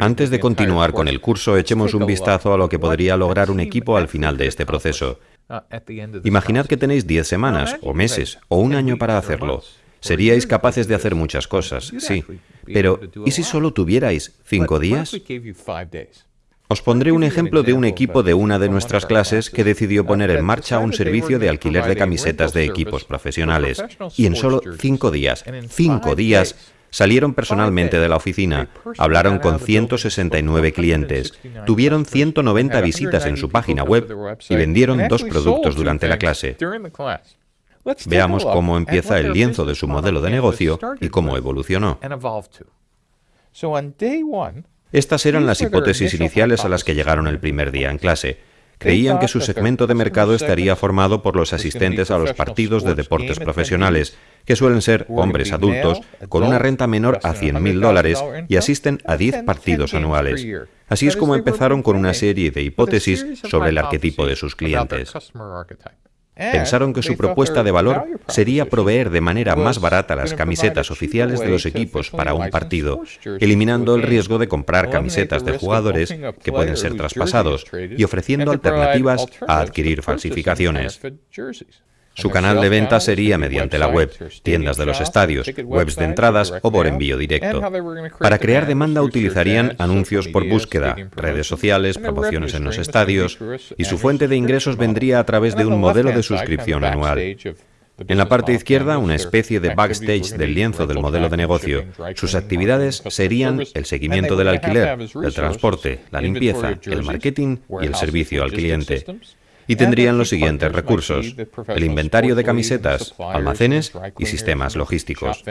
Antes de continuar con el curso, echemos un vistazo a lo que podría lograr un equipo al final de este proceso. Imaginad que tenéis 10 semanas, o meses, o un año para hacerlo. Seríais capaces de hacer muchas cosas, sí. Pero, ¿y si solo tuvierais 5 días? Os pondré un ejemplo de un equipo de una de nuestras clases que decidió poner en marcha un servicio de alquiler de camisetas de equipos profesionales. Y en solo 5 días, 5 días, Salieron personalmente de la oficina, hablaron con 169 clientes, tuvieron 190 visitas en su página web y vendieron dos productos durante la clase. Veamos cómo empieza el lienzo de su modelo de negocio y cómo evolucionó. Estas eran las hipótesis iniciales a las que llegaron el primer día en clase. Creían que su segmento de mercado estaría formado por los asistentes a los partidos de deportes profesionales, que suelen ser hombres adultos con una renta menor a 100.000 dólares y asisten a 10 partidos anuales. Así es como empezaron con una serie de hipótesis sobre el arquetipo de sus clientes. Pensaron que su propuesta de valor sería proveer de manera más barata las camisetas oficiales de los equipos para un partido, eliminando el riesgo de comprar camisetas de jugadores que pueden ser traspasados y ofreciendo alternativas a adquirir falsificaciones. Su canal de venta sería mediante la web, tiendas de los estadios, webs de entradas o por envío directo. Para crear demanda utilizarían anuncios por búsqueda, redes sociales, promociones en los estadios, y su fuente de ingresos vendría a través de un modelo de suscripción anual. En la parte izquierda, una especie de backstage del lienzo del modelo de negocio. Sus actividades serían el seguimiento del alquiler, el transporte, la limpieza, el marketing y el servicio al cliente y tendrían los siguientes recursos, el inventario de camisetas, almacenes y sistemas logísticos.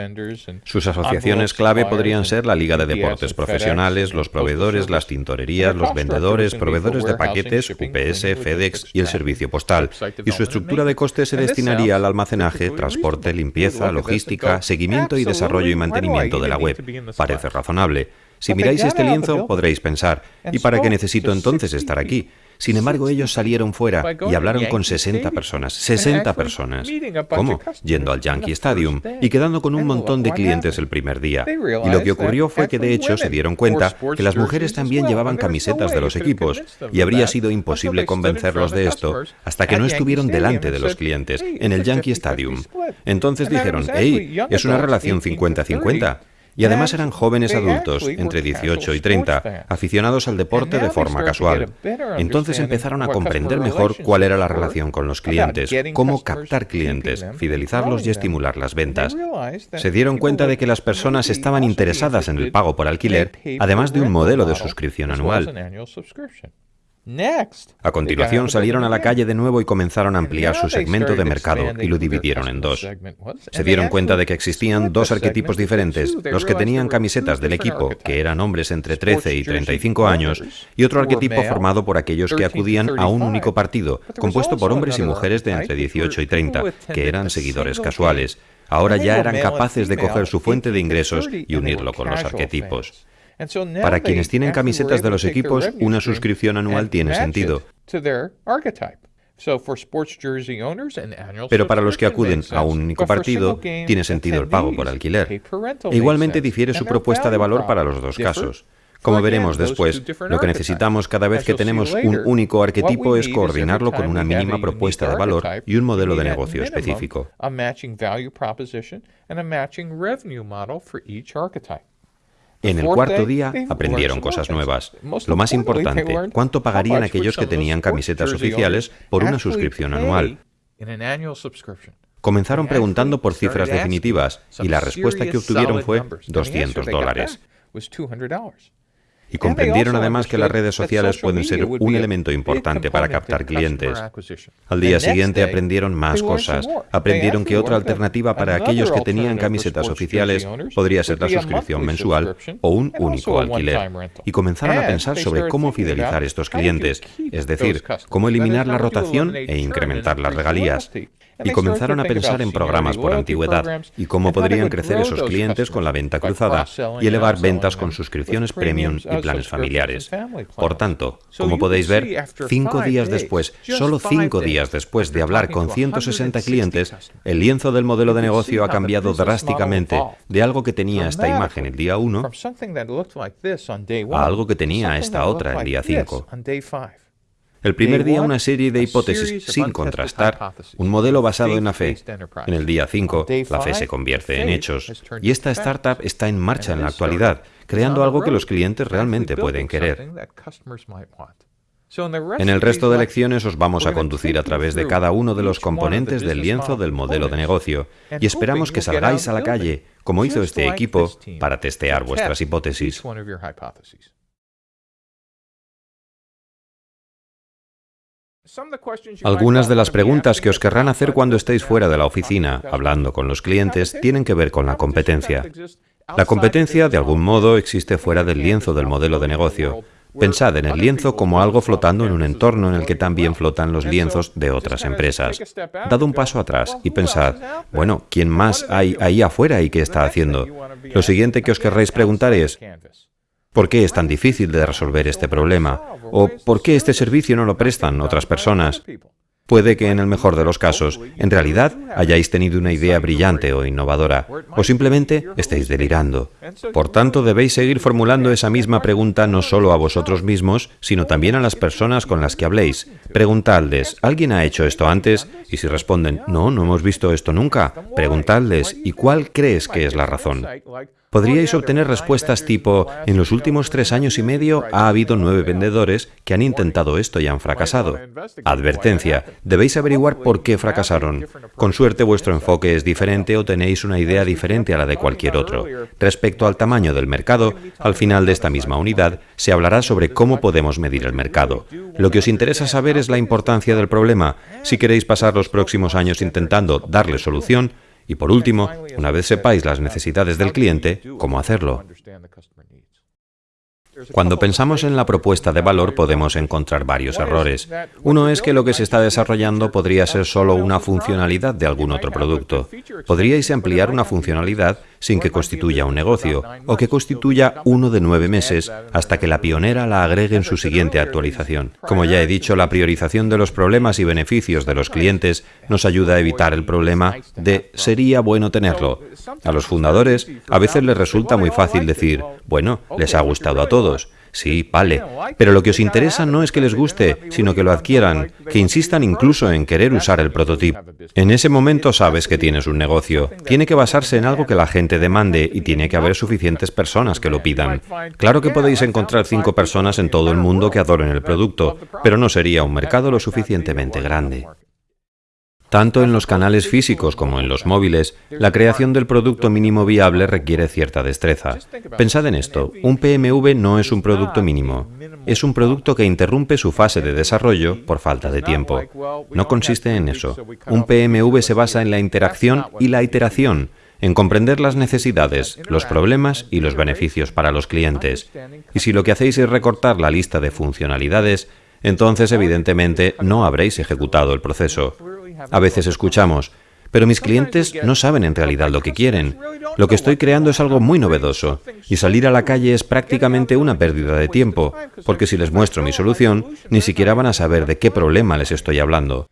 Sus asociaciones clave podrían ser la Liga de Deportes Profesionales, los proveedores, las tintorerías, los vendedores, proveedores de paquetes, UPS, FedEx y el servicio postal. Y su estructura de coste se destinaría al almacenaje, transporte, limpieza, logística, seguimiento y desarrollo y mantenimiento de la web. Parece razonable. Si miráis este lienzo podréis pensar, ¿y para qué necesito entonces estar aquí? Sin embargo, ellos salieron fuera y hablaron con 60 personas. 60 personas. ¿Cómo? Yendo al Yankee Stadium y quedando con un montón de clientes el primer día. Y lo que ocurrió fue que de hecho se dieron cuenta que las mujeres también llevaban camisetas de los equipos y habría sido imposible convencerlos de esto hasta que no estuvieron delante de los clientes en el Yankee Stadium. Entonces dijeron, hey, es una relación 50-50. Y además eran jóvenes adultos, entre 18 y 30, aficionados al deporte de forma casual. Entonces empezaron a comprender mejor cuál era la relación con los clientes, cómo captar clientes, fidelizarlos y estimular las ventas. Se dieron cuenta de que las personas estaban interesadas en el pago por alquiler, además de un modelo de suscripción anual. A continuación salieron a la calle de nuevo y comenzaron a ampliar su segmento de mercado y lo dividieron en dos. Se dieron cuenta de que existían dos arquetipos diferentes, los que tenían camisetas del equipo, que eran hombres entre 13 y 35 años, y otro arquetipo formado por aquellos que acudían a un único partido, compuesto por hombres y mujeres de entre 18 y 30, que eran seguidores casuales. Ahora ya eran capaces de coger su fuente de ingresos y unirlo con los arquetipos. Para quienes tienen camisetas de los equipos, una suscripción anual tiene sentido. Pero para los que acuden a un único partido, tiene sentido el pago por alquiler. E igualmente difiere su propuesta de valor para los dos casos. Como veremos después, lo que necesitamos cada vez que tenemos un único arquetipo es coordinarlo con una mínima propuesta de valor y un modelo de negocio específico. En el cuarto día aprendieron cosas nuevas. Lo más importante, cuánto pagarían aquellos que tenían camisetas oficiales por una suscripción anual. Comenzaron preguntando por cifras definitivas y la respuesta que obtuvieron fue 200 dólares. Y comprendieron además que las redes sociales pueden ser un elemento importante para captar clientes. Al día siguiente aprendieron más cosas. Aprendieron que otra alternativa para aquellos que tenían camisetas oficiales podría ser la suscripción mensual o un único alquiler. Y comenzaron a pensar sobre cómo fidelizar estos clientes, es decir, cómo eliminar la rotación e incrementar las regalías. Y comenzaron a pensar en programas por antigüedad y cómo podrían crecer esos clientes con la venta cruzada y elevar ventas con suscripciones premium y planes familiares. Por tanto, como podéis ver, cinco días después, solo cinco días después de hablar con 160 clientes, el lienzo del modelo de negocio ha cambiado drásticamente de algo que tenía esta imagen el día 1 a algo que tenía esta otra el día 5. El primer día una serie de hipótesis sin contrastar, un modelo basado en la fe. En el día 5, la fe se convierte en hechos. Y esta startup está en marcha en la actualidad, creando algo que los clientes realmente pueden querer. En el resto de lecciones os vamos a conducir a través de cada uno de los componentes del lienzo del modelo de negocio y esperamos que salgáis a la calle, como hizo este equipo, para testear vuestras hipótesis. Algunas de las preguntas que os querrán hacer cuando estéis fuera de la oficina, hablando con los clientes, tienen que ver con la competencia. La competencia, de algún modo, existe fuera del lienzo del modelo de negocio. Pensad en el lienzo como algo flotando en un entorno en el que también flotan los lienzos de otras empresas. Dad un paso atrás y pensad, bueno, ¿quién más hay ahí afuera y qué está haciendo? Lo siguiente que os querréis preguntar es, ¿Por qué es tan difícil de resolver este problema? ¿O por qué este servicio no lo prestan otras personas? Puede que en el mejor de los casos, en realidad, hayáis tenido una idea brillante o innovadora, o simplemente estéis delirando. Por tanto, debéis seguir formulando esa misma pregunta no solo a vosotros mismos, sino también a las personas con las que habléis. Preguntadles, ¿alguien ha hecho esto antes? Y si responden, no, no hemos visto esto nunca, preguntadles, ¿y cuál crees que es la razón? Podríais obtener respuestas tipo, en los últimos tres años y medio ha habido nueve vendedores que han intentado esto y han fracasado. Advertencia, debéis averiguar por qué fracasaron. Con suerte vuestro enfoque es diferente o tenéis una idea diferente a la de cualquier otro. Respecto al tamaño del mercado, al final de esta misma unidad se hablará sobre cómo podemos medir el mercado. Lo que os interesa saber es la importancia del problema. Si queréis pasar los próximos años intentando darle solución, y por último, una vez sepáis las necesidades del cliente, cómo hacerlo. Cuando pensamos en la propuesta de valor podemos encontrar varios errores. Uno es que lo que se está desarrollando podría ser solo una funcionalidad de algún otro producto. Podríais ampliar una funcionalidad sin que constituya un negocio, o que constituya uno de nueve meses hasta que la pionera la agregue en su siguiente actualización. Como ya he dicho, la priorización de los problemas y beneficios de los clientes nos ayuda a evitar el problema de sería bueno tenerlo. A los fundadores a veces les resulta muy fácil decir, bueno, les ha gustado a todos, Sí, vale. Pero lo que os interesa no es que les guste, sino que lo adquieran, que insistan incluso en querer usar el prototipo. En ese momento sabes que tienes un negocio. Tiene que basarse en algo que la gente demande y tiene que haber suficientes personas que lo pidan. Claro que podéis encontrar cinco personas en todo el mundo que adoren el producto, pero no sería un mercado lo suficientemente grande. Tanto en los canales físicos como en los móviles, la creación del producto mínimo viable requiere cierta destreza. Pensad en esto, un PMV no es un producto mínimo, es un producto que interrumpe su fase de desarrollo por falta de tiempo. No consiste en eso. Un PMV se basa en la interacción y la iteración, en comprender las necesidades, los problemas y los beneficios para los clientes. Y si lo que hacéis es recortar la lista de funcionalidades, entonces evidentemente no habréis ejecutado el proceso. A veces escuchamos, pero mis clientes no saben en realidad lo que quieren. Lo que estoy creando es algo muy novedoso y salir a la calle es prácticamente una pérdida de tiempo, porque si les muestro mi solución, ni siquiera van a saber de qué problema les estoy hablando.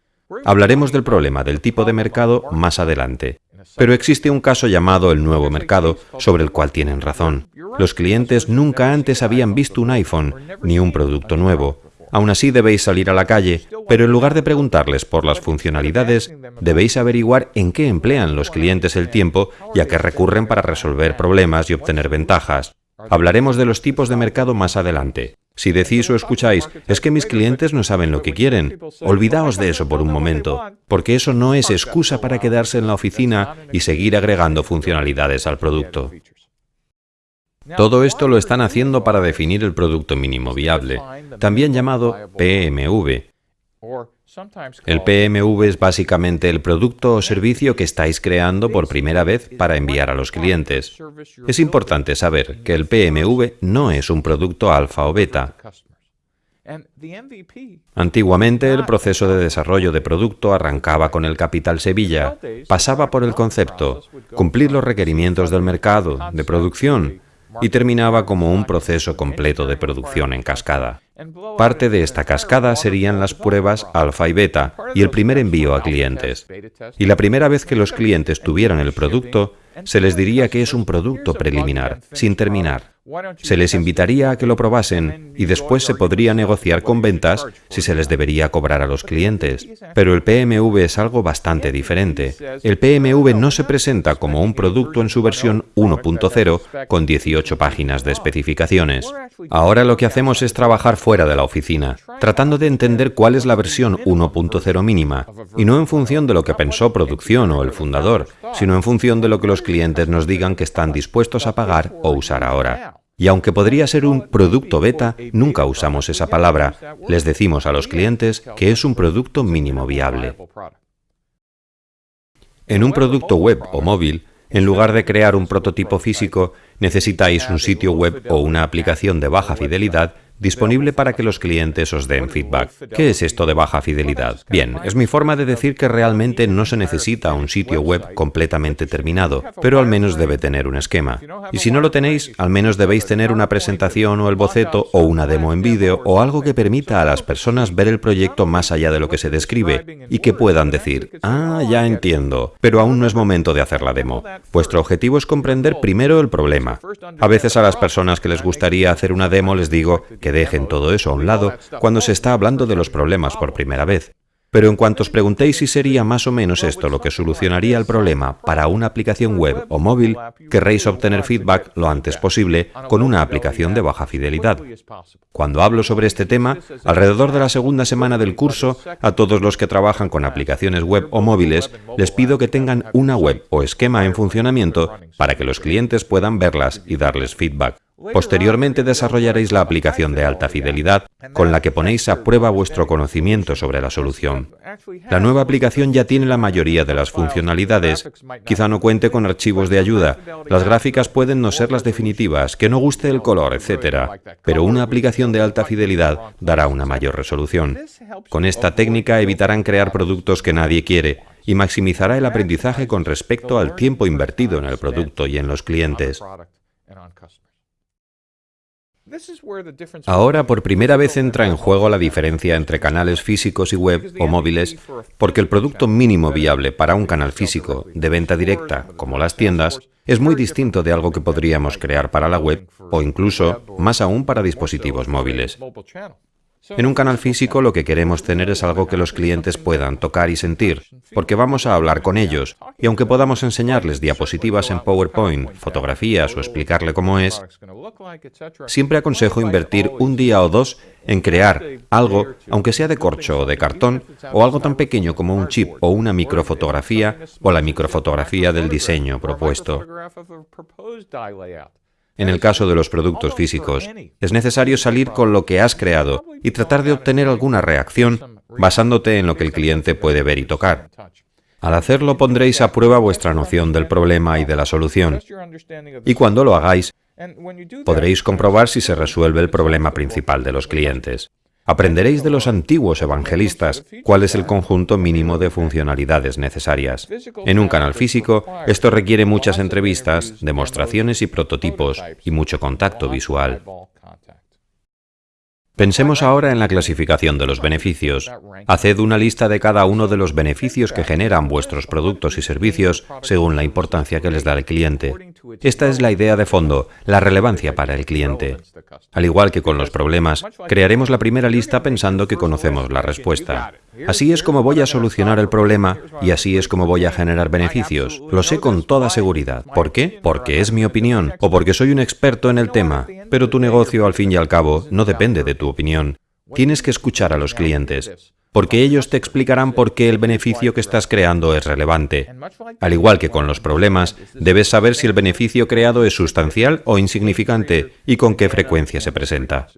Hablaremos del problema del tipo de mercado más adelante. Pero existe un caso llamado el nuevo mercado, sobre el cual tienen razón. Los clientes nunca antes habían visto un iPhone, ni un producto nuevo. Aún así debéis salir a la calle, pero en lugar de preguntarles por las funcionalidades, debéis averiguar en qué emplean los clientes el tiempo y a qué recurren para resolver problemas y obtener ventajas. Hablaremos de los tipos de mercado más adelante. Si decís o escucháis, es que mis clientes no saben lo que quieren, olvidaos de eso por un momento, porque eso no es excusa para quedarse en la oficina y seguir agregando funcionalidades al producto. Todo esto lo están haciendo para definir el producto mínimo viable, también llamado PMV. El PMV es básicamente el producto o servicio que estáis creando por primera vez para enviar a los clientes. Es importante saber que el PMV no es un producto alfa o beta. Antiguamente el proceso de desarrollo de producto arrancaba con el capital Sevilla, pasaba por el concepto, cumplir los requerimientos del mercado, de producción, y terminaba como un proceso completo de producción en cascada. Parte de esta cascada serían las pruebas alfa y beta y el primer envío a clientes. Y la primera vez que los clientes tuvieran el producto, se les diría que es un producto preliminar, sin terminar. Se les invitaría a que lo probasen y después se podría negociar con ventas si se les debería cobrar a los clientes. Pero el PMV es algo bastante diferente. El PMV no se presenta como un producto en su versión 1.0 con 18 páginas de especificaciones. Ahora lo que hacemos es trabajar de la oficina, tratando de entender cuál es la versión 1.0 mínima, y no en función de lo que pensó producción o el fundador, sino en función de lo que los clientes nos digan que están dispuestos a pagar o usar ahora. Y aunque podría ser un producto beta, nunca usamos esa palabra. Les decimos a los clientes que es un producto mínimo viable. En un producto web o móvil, en lugar de crear un prototipo físico, necesitáis un sitio web o una aplicación de baja fidelidad disponible para que los clientes os den feedback. ¿Qué es esto de baja fidelidad? Bien, es mi forma de decir que realmente no se necesita un sitio web completamente terminado, pero al menos debe tener un esquema. Y si no lo tenéis, al menos debéis tener una presentación o el boceto o una demo en vídeo o algo que permita a las personas ver el proyecto más allá de lo que se describe y que puedan decir, ah, ya entiendo, pero aún no es momento de hacer la demo. Vuestro objetivo es comprender primero el problema. A veces a las personas que les gustaría hacer una demo les digo que dejen todo eso a un lado cuando se está hablando de los problemas por primera vez. Pero en cuanto os preguntéis si sería más o menos esto lo que solucionaría el problema para una aplicación web o móvil, querréis obtener feedback lo antes posible con una aplicación de baja fidelidad. Cuando hablo sobre este tema, alrededor de la segunda semana del curso, a todos los que trabajan con aplicaciones web o móviles, les pido que tengan una web o esquema en funcionamiento para que los clientes puedan verlas y darles feedback. Posteriormente desarrollaréis la aplicación de alta fidelidad con la que ponéis a prueba vuestro conocimiento sobre la solución. La nueva aplicación ya tiene la mayoría de las funcionalidades. Quizá no cuente con archivos de ayuda. Las gráficas pueden no ser las definitivas, que no guste el color, etc. Pero una aplicación de alta fidelidad dará una mayor resolución. Con esta técnica evitarán crear productos que nadie quiere y maximizará el aprendizaje con respecto al tiempo invertido en el producto y en los clientes. Ahora por primera vez entra en juego la diferencia entre canales físicos y web o móviles, porque el producto mínimo viable para un canal físico de venta directa, como las tiendas, es muy distinto de algo que podríamos crear para la web o incluso, más aún, para dispositivos móviles. En un canal físico lo que queremos tener es algo que los clientes puedan tocar y sentir, porque vamos a hablar con ellos, y aunque podamos enseñarles diapositivas en PowerPoint, fotografías o explicarle cómo es, siempre aconsejo invertir un día o dos en crear algo, aunque sea de corcho o de cartón, o algo tan pequeño como un chip o una microfotografía o la microfotografía del diseño propuesto. En el caso de los productos físicos, es necesario salir con lo que has creado y tratar de obtener alguna reacción basándote en lo que el cliente puede ver y tocar. Al hacerlo pondréis a prueba vuestra noción del problema y de la solución. Y cuando lo hagáis, podréis comprobar si se resuelve el problema principal de los clientes. Aprenderéis de los antiguos evangelistas cuál es el conjunto mínimo de funcionalidades necesarias. En un canal físico, esto requiere muchas entrevistas, demostraciones y prototipos, y mucho contacto visual. Pensemos ahora en la clasificación de los beneficios. Haced una lista de cada uno de los beneficios que generan vuestros productos y servicios según la importancia que les da el cliente. Esta es la idea de fondo, la relevancia para el cliente. Al igual que con los problemas, crearemos la primera lista pensando que conocemos la respuesta. Así es como voy a solucionar el problema y así es como voy a generar beneficios. Lo sé con toda seguridad. ¿Por qué? Porque es mi opinión o porque soy un experto en el tema. Pero tu negocio, al fin y al cabo, no depende de tu opinión. Tienes que escuchar a los clientes, porque ellos te explicarán por qué el beneficio que estás creando es relevante. Al igual que con los problemas, debes saber si el beneficio creado es sustancial o insignificante y con qué frecuencia se presenta.